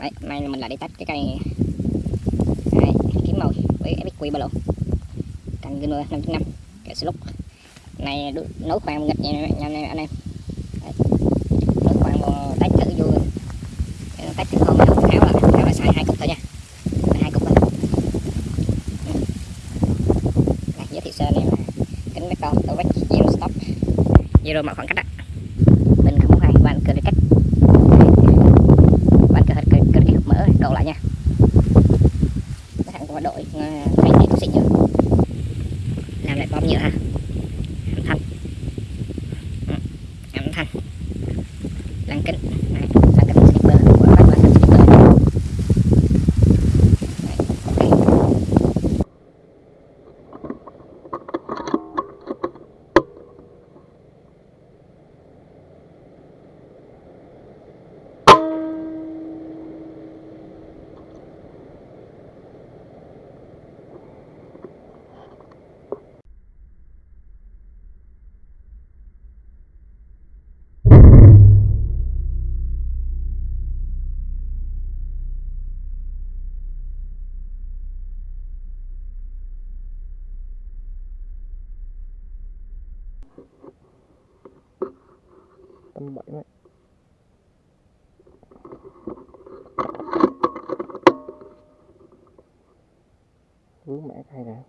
đấy hôm nay mình lại đi tách cái cây đây, kiếm màu với FXQ ba lỗ. Cành Gino 5.5 kẹo lúc. Này nấu nấu khoan nghịch nha anh nha anh em. Nấu khoan một tách thử vô. Tách thử không áo áo là áo là xài hai cục thôi nha. Hai cục thôi. Ừ. Giới thiệu sơ này kính mấy con tôi vách zero stop zero mọi khoảng cách đó bình không có hai van cơ cách van cơ cơ cơ cách mở độ lại nha cái thằng có đội ờ, thay này cũng xịn nhựa làm lại bom nhựa ha âm thanh Ừ, âm thanh lăng kính Đấy, lăng kính slipper của bác là lăng slipper Đấy, ok. tầm bảy mét vướng mẹ hay nè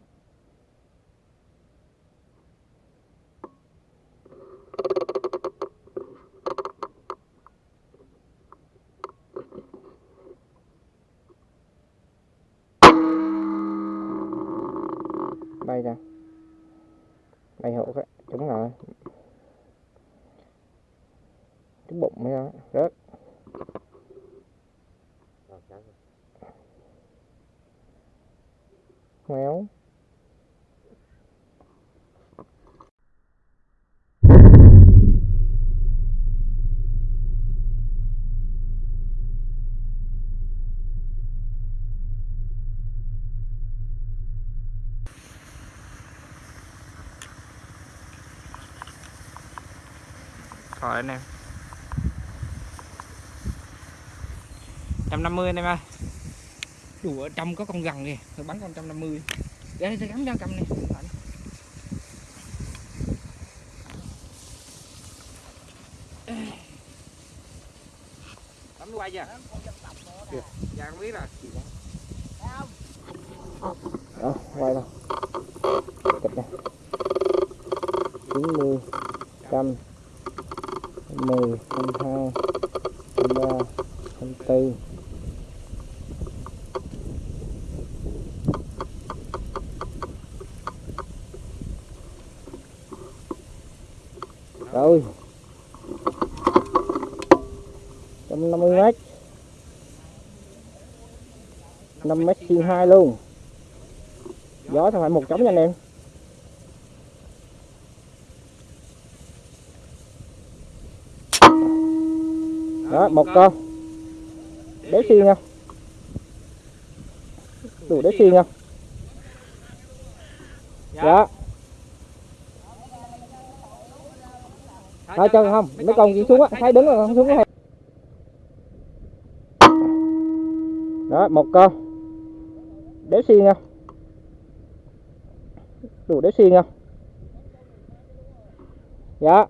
bay ra bay hộ cái đúng rồi. Cái bụng mới đó rớt. Méo Rồi anh em. 150 anh em ơi. Đủ ở trong có con gằn kìa Rồi bắn con 150 Để đây gắn ra cầm này. Bấm quay chưa? Dạ không biết rồi. Đó, quay đâu rồi. 150 mét. 5 mét xuyên hai luôn. Gió thôi phải một trống nha anh em. Đó, một con. Đế xiên không đủ đế xiên không đó hai chân không mấy con chỉ xuống á thấy đứng rồi không xuống hay đó một con. Đế xiên không? Đủ đế xiên không? Dạ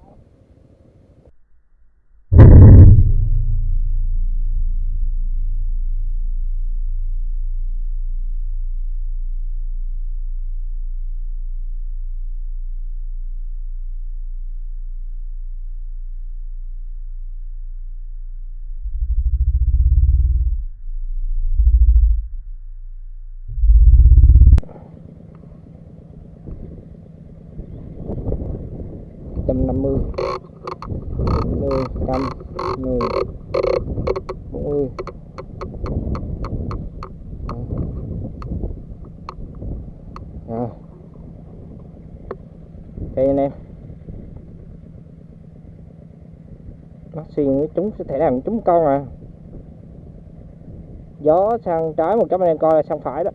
trăm năm mươi mươi trăm mười bốn mươi rồi đây anh em. Nó với chúng sẽ thể làm chúng con à. Gió sang trái một trăm anh em coi là sang phải đó.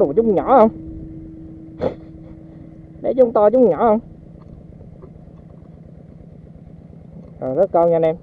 đồ chúng nhỏ không? Để chúng to chúng nhỏ không? À, rất con nha anh em.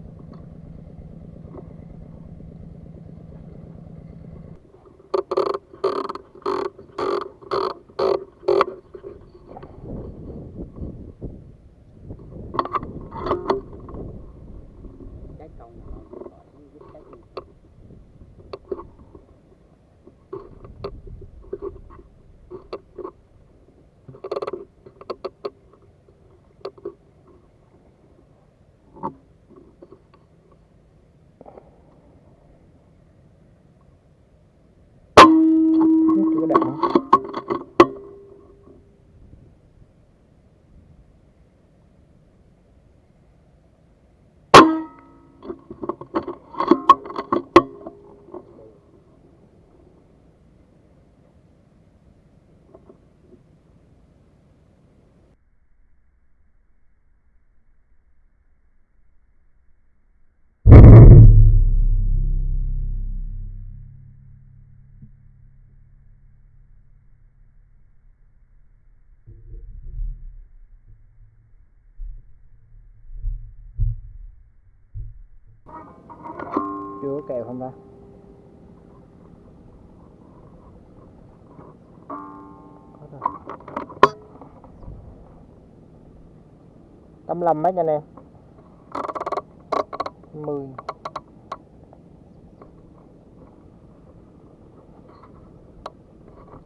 Chưa có kèo không ta? Có rồi. 85 mét anh em? 10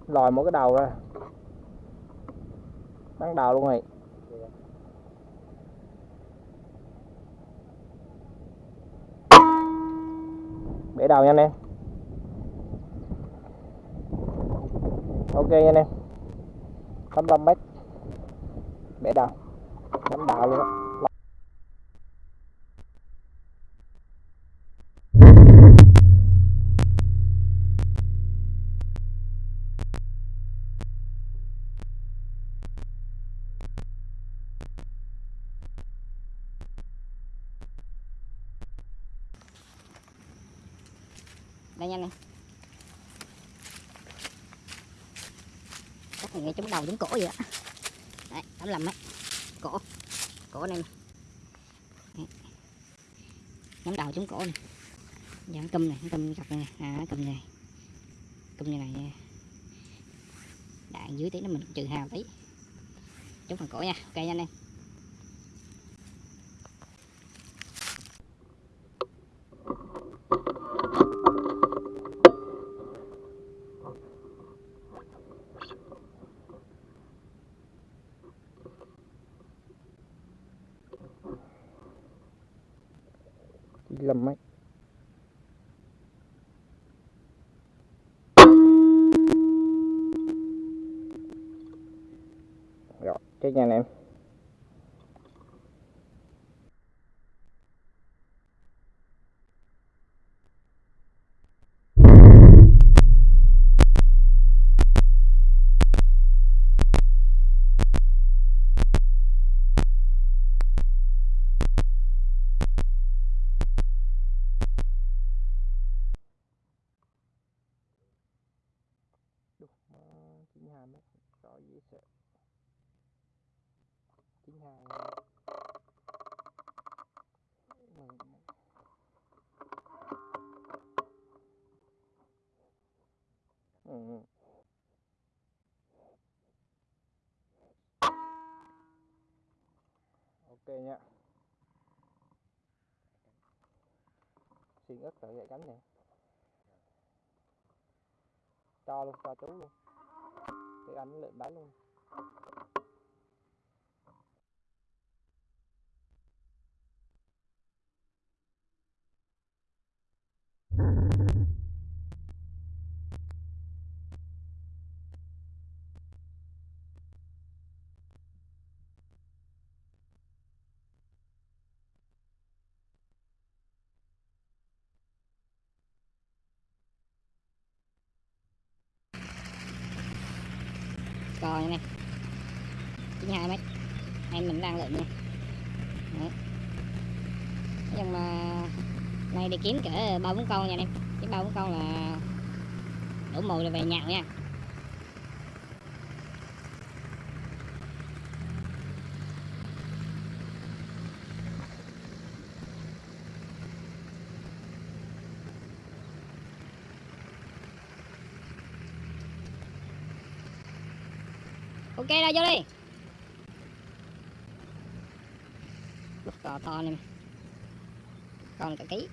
lòi một cái đầu ra. Bắn đầu luôn rồi để đào nha anh em. Ok nha anh em. 85 mét bể đào, bắn đào luôn. đó. Đây nha nè chắc này ngay trúng đầu giống cổ vậy đó đấy tấm lầm ấy cổ cổ này, nhắm đầu trúng cổ này dạng câm này à, câm gặp này à câm này. Câm như này nha đạn dưới tí nó mình trừ hào tí. Chúng phần cổ nha. Ok nha anh em. Chỉ lầm mét rồi chết nha anh em. Rõ dễ sợ chín hai ừ. ok nha. Xuyên ức tự dạy cánh này. Cho luôn, cho chú luôn cái anh lượm bán luôn. Coi này 92 mét. Em mình đang lượm nha. Đấy. nhưng mà nay đi kiếm cỡ ba bốn con nha em. Cái ba bốn con là đủ mồi rồi về nhậu nha. Ok ra vô đi. Lúc cò to này. Con cả ký.